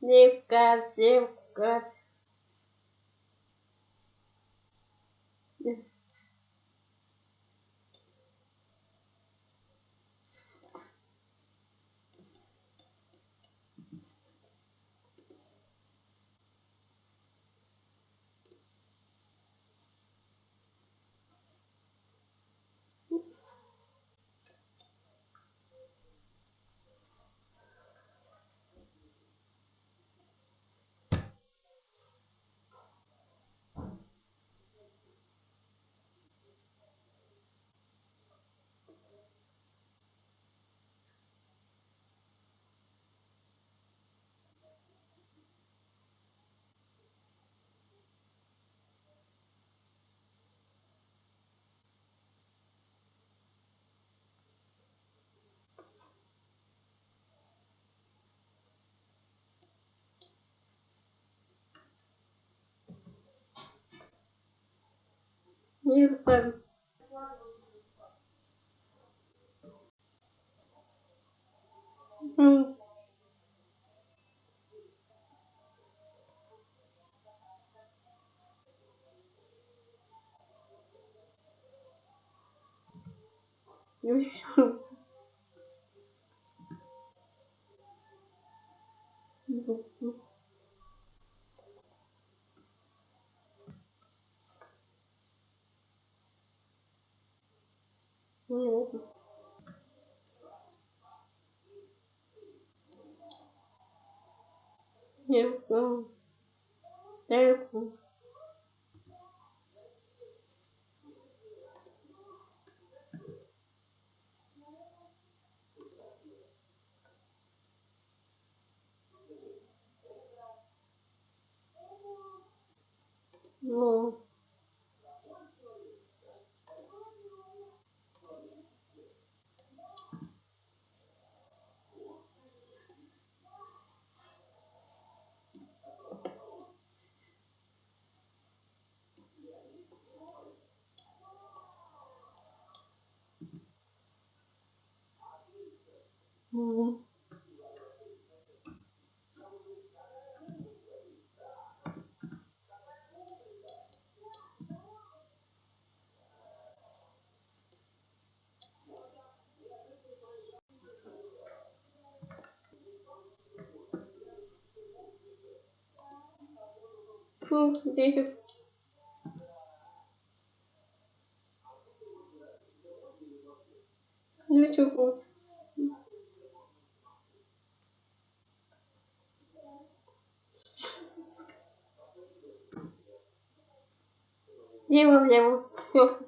девка, девка. Девка. М. Ну? Ну, ну. Ну. Девка. Девка. Ну. Ну. Фу, дети. Ну дева, все.